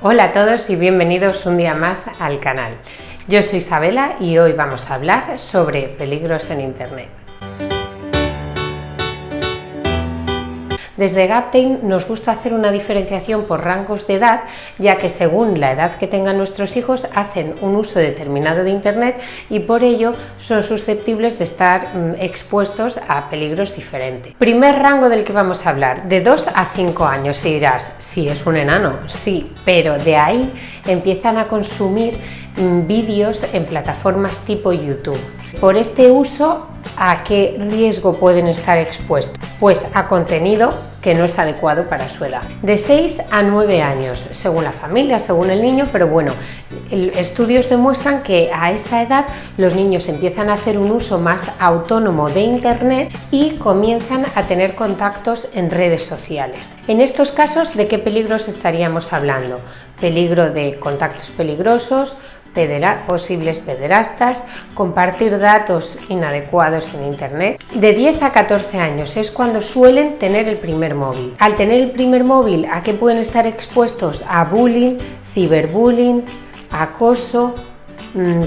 Hola a todos y bienvenidos un día más al canal. Yo soy Isabela y hoy vamos a hablar sobre peligros en Internet. Desde Gaptain nos gusta hacer una diferenciación por rangos de edad, ya que según la edad que tengan nuestros hijos hacen un uso determinado de Internet y por ello son susceptibles de estar mm, expuestos a peligros diferentes. Primer rango del que vamos a hablar, de 2 a 5 años, y dirás, si es un enano, sí, pero de ahí empiezan a consumir mm, vídeos en plataformas tipo YouTube. Por este uso, ¿a qué riesgo pueden estar expuestos? Pues a contenido que no es adecuado para su edad. De 6 a 9 años, según la familia, según el niño, pero bueno, estudios demuestran que a esa edad los niños empiezan a hacer un uso más autónomo de Internet y comienzan a tener contactos en redes sociales. En estos casos, ¿de qué peligros estaríamos hablando? Peligro de contactos peligrosos, posibles pederastas, compartir datos inadecuados en Internet. De 10 a 14 años es cuando suelen tener el primer móvil. Al tener el primer móvil, ¿a qué pueden estar expuestos? A bullying, ciberbullying, acoso,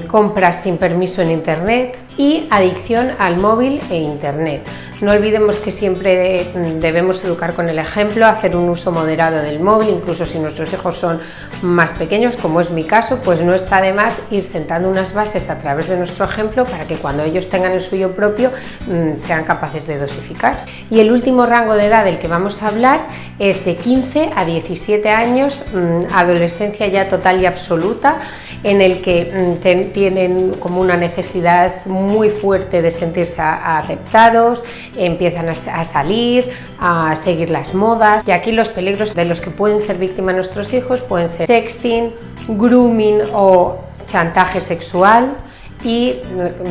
compras sin permiso en Internet y adicción al móvil e Internet. No olvidemos que siempre debemos educar con el ejemplo, hacer un uso moderado del móvil, incluso si nuestros hijos son más pequeños, como es mi caso, pues no está de más ir sentando unas bases a través de nuestro ejemplo para que cuando ellos tengan el suyo propio mm, sean capaces de dosificar. Y el último rango de edad del que vamos a hablar es de 15 a 17 años, mm, adolescencia ya total y absoluta, en el que mm, tienen como una necesidad muy fuerte de sentirse aceptados, empiezan a, salir, a seguir las modas. Y aquí los peligros de los que pueden ser víctimas nuestros hijos pueden ser sexting, grooming o chantaje sexual y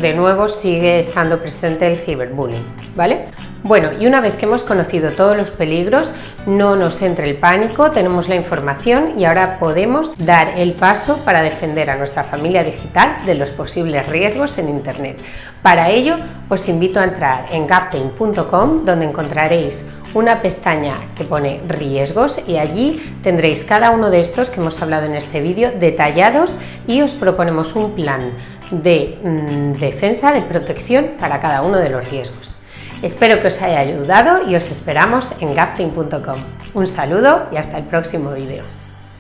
de nuevo sigue estando presente el ciberbullying, ¿vale? Bueno, y una vez que hemos conocido todos los peligros, no nos entre el pánico, tenemos la información y ahora podemos dar el paso para defender a nuestra familia digital de los posibles riesgos en Internet. Para ello, os invito a entrar en gaptain.com donde encontraréis una pestaña que pone riesgos y allí tendréis cada uno de estos que hemos hablado en este vídeo detallados y os proponemos un plan de mm, defensa, de protección para cada uno de los riesgos. Espero que os haya ayudado y os esperamos en gapting.com. Un saludo y hasta el próximo vídeo.